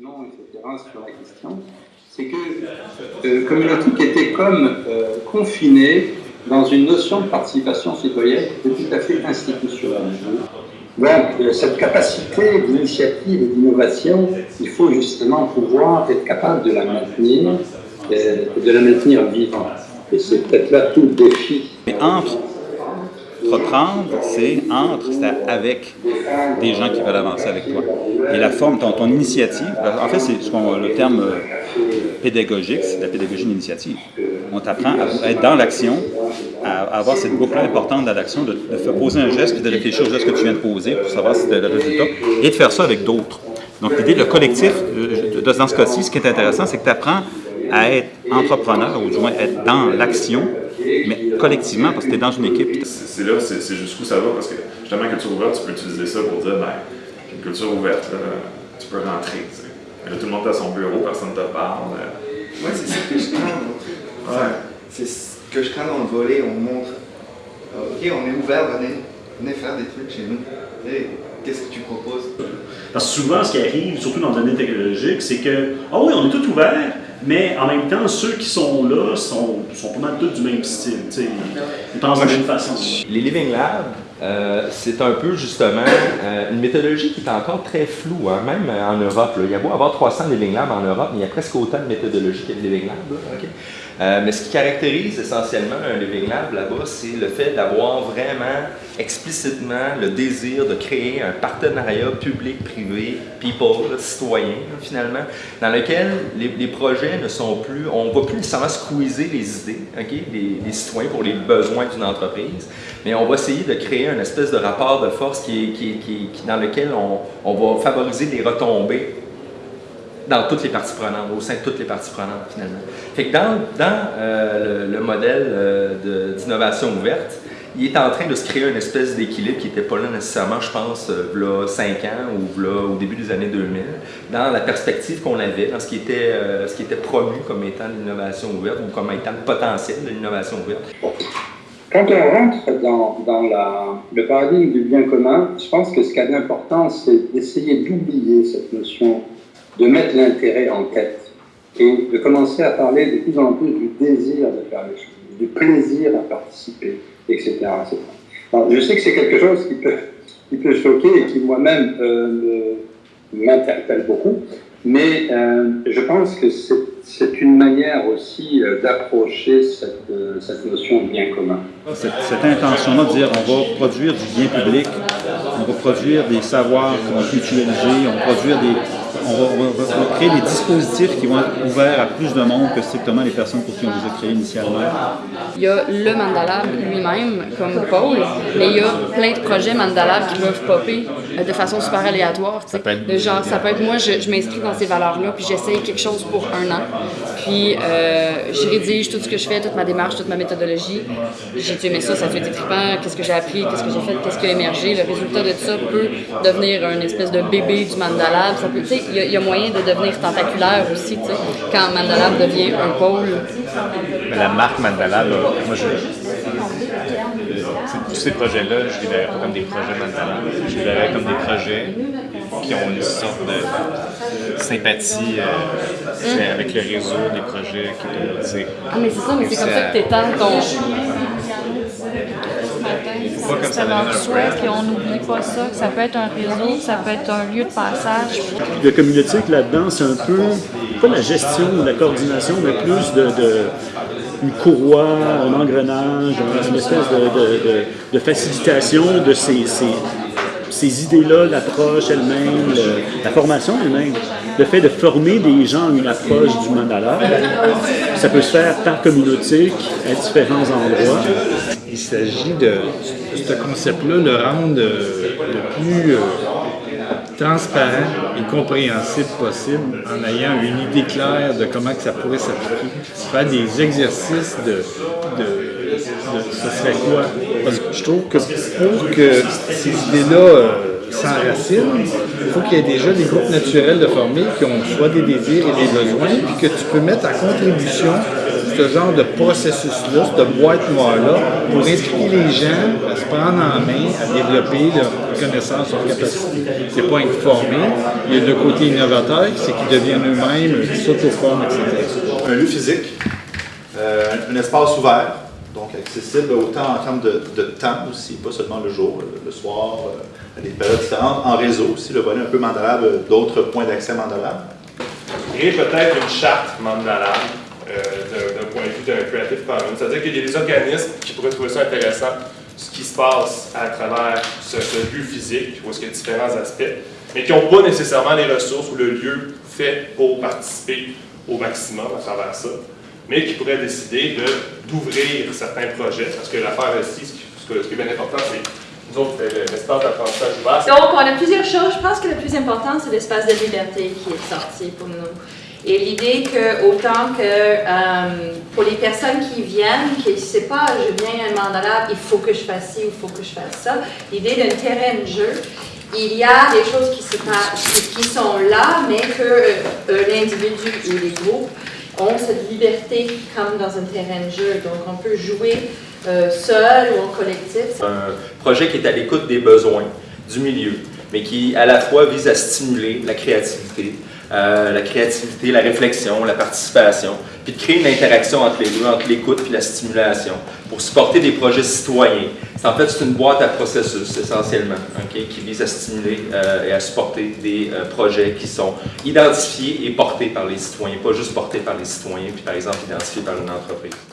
Sur la question, c'est que euh, Communautique était comme euh, confiné dans une notion de participation citoyenne qui est tout à fait institutionnelle. Donc, euh, cette capacité d'initiative et d'innovation, il faut justement pouvoir être capable de la maintenir, euh, de la maintenir vivante. Et c'est peut-être là tout le défi. Mais entre reprendre, c'est entre, c'est avec des gens qui veulent avancer avec toi. Et la forme, ton, ton initiative, en fait, c'est ce le terme euh, pédagogique, c'est la pédagogie d'initiative. On t'apprend à être dans l'action, à, avoir cette boucle importante dans l'action, de, de poser un geste, puis de réfléchir au geste que tu viens de poser pour savoir si c'était le résultat, et de faire ça avec d'autres. Donc l'idée, le collectif, euh, de- dans ce cas-ci, ce qui est intéressant, c'est que tu apprends à être entrepreneur, ou du moins être dans l'action, mais collectivement, parce que tu es dans une équipe. C'est là, c'est jusqu'où ça va, parce que justement, culture ouverte, tu peux utiliser ça pour dire, ben, une culture ouverte, là, tu peux rentrer. tu sais. Mais là, tout le monde est à son bureau, personne ne te parle. euh. Ouais, c'est ça que je crains. Ouais. C'est ce que je crains dans le volet. On montre, euh, ok, on est ouvert, venez, venez faire des trucs chez nous. Et Qu'est-ce que tu proposes? Parce que souvent, ce qui arrive, surtout dans le domaine technologique, c'est que, ah oui, on est tout ouvert, mais en même temps, ceux qui sont là sont, sont pas mal tous du même style. Ils pensent de la même façon. Les Living Labs, euh, c'est un peu justement euh, une méthodologie qui est encore très floue, hein, même en Europe. là. Il y a beau avoir 300 Living Labs en Europe, mais il y a presque autant de méthodologies qu'il y a de Living Labs. là? Euh, mais ce qui caractérise essentiellement un Living Lab là-bas, c'est le fait d'avoir vraiment explicitement le désir de créer un partenariat public-privé, people, citoyen finalement, dans lequel les, les projets ne sont plus, on va plus nécessairement squeezer les idées ok, des, citoyens pour les besoins d'une entreprise, mais on va essayer de créer une espèce de rapport de force qui dans lequel on, on va favoriser des retombées dans toutes les parties prenantes, au sein de toutes les parties prenantes finalement. Fait dans, dans euh, le, le modèle euh, d'innovation ouverte, il est en train de se créer une espèce d'équilibre qui n'était pas là nécessairement, je pense, euh, v'là 5 ans ou v'là au début des années 2000, dans la perspective qu'on avait, dans ce qui était, ce qui était promu comme étant l'innovation ouverte ou comme étant le potentiel de l'innovation ouverte. Quand on rentre dans, dans le paradigme du bien commun, je pense que ce qui a d'important, c'est d'essayer d'oublier cette notion de mettre l'intérêt en tête et de commencer à parler de plus en plus du désir de faire les choses, du plaisir à participer, etc. je sais que c'est quelque chose qui peut, qui peut choquer et qui moi-même euh, m'interpelle beaucoup, mais euh, je pense que c'est une manière aussi euh, d'approcher cette, notion de bien commun. Cette, cette intention-là de dire on va produire du bien public, on va produire des savoirs qu'on va mutualiser, on va produire des. On va, on va- on va créer des dispositifs qui vont être ouverts à plus de monde que strictement les personnes pour qui on les a créés initialement. Il y a le Mandalab lui-même comme pôle, mais il y a plein de projets Mandalab qui peuvent popper euh, de façon super aléatoire. tu sais. De genre, ça peut être moi, je, je m'inscris dans ces valeurs-là, puis j'essaye quelque chose pour un an. Puis euh, je rédige tout ce que je fais, toute ma démarche, toute ma méthodologie. J'ai aimé ça, ça fait des trippant, qu'est-ce que j'ai appris, qu'est-ce que j'ai fait, qu'est-ce qui a émergé. Le résultat de ça peut devenir une espèce de bébé du Mandalab. Ça peut, tu sais, il y, a- il y a moyen de devenir tentaculaire aussi, tu sais, quand Mandalab devient un pôle. Mais la marque Mandala, là, moi, je, tous ces projets-là, je les verrais pas comme des projets Mandala. Je les verrais comme des projets qui ont une sorte de sympathie euh, c'est avec le réseau des projets qui. Ah, mais c'est ça, mais c'est comme ça que t'étends ton. Ça un notre souhait, puis on n'oublie pas ça, que ça peut être un réseau, ça peut être un lieu de passage. Le communautique là-dedans, c'est un peu, pas la gestion ou la coordination, mais plus de, de- une courroie, un engrenage, une espèce de, de- de- de facilitation de ces, ces- ces idées-là, l'approche elle-même, le- la formation elle-même. Le fait de former des gens à une approche du mandala, ça peut se faire par communautique à différents endroits. Il s'agit de ce concept-là, le rendre euh, le plus euh, transparent et compréhensible possible en ayant une idée claire de comment ça pourrait s'appliquer. Faire des exercices de, de, de ce serait quoi? Parce que je trouve que pour que ces idées-là euh, s'enracinent, il faut qu'il y ait déjà des groupes naturels de formés qui ont soit des désirs et des besoins, puis que tu peux mettre en contribution ce genre de processus-là, cette boîte noire-là, pour inspirer les gens à se prendre en main, à développer leurs connaissances, leurs capacités. C'est pas être formé. Il y a le côté innovateur, c'est qu'ils deviennent eux-mêmes, qu'ils s'auto-forment, etc. Un lieu physique, euh, un espace ouvert, donc accessible autant en termes de, temps aussi, pas seulement le jour, le, soir, euh, à des périodes différentes, en réseau aussi, le volet un peu Mandalab, euh, d'autres points d'accès Mandalab. Créer peut-être une charte Mandalab euh, d'un point de vue d'un Creative Commons, c'est-à-dire qu'il y a des organismes qui pourraient trouver ça intéressant, ce qui se passe à travers ce, lieu physique, où qu'il y a différents aspects, mais qui n'ont pas nécessairement les ressources ou le lieu fait pour participer au maximum à travers ça, mais qui pourraient décider de- d'ouvrir certains projets, parce que l'affaire ici, ce ce qui est bien important, c'est nous autres, c'est l'espace d'apprentissage ouvert. Donc, on a plusieurs choses. Je pense que le plus important, c'est l'espace de liberté qui est sorti pour nous. Et l'idée que, autant que euh, pour les personnes qui viennent, qui ne savent pas, je viens à un mandala, il faut que je fasse ci, il faut que je fasse ça, l'idée d'un terrain de jeu, il y a des choses qui- qui sont là, mais que euh, l'individu ou les groupes cette liberté comme dans un terrain de jeu. Donc, on peut jouer euh, seul ou en collectif. un projet qui est à l'écoute des besoins du milieu, mais qui à la fois vise à stimuler la créativité, euh, la créativité, la réflexion, la participation, puis de créer une interaction entre les deux, entre l'écoute et la stimulation, pour supporter des projets citoyens. C'est en fait c'est une boîte à processus essentiellement, qui vise à stimuler euh, et à supporter des euh, projets qui sont identifiés et portés par les citoyens, pas juste portés par les citoyens, puis par exemple identifiés par une entreprise.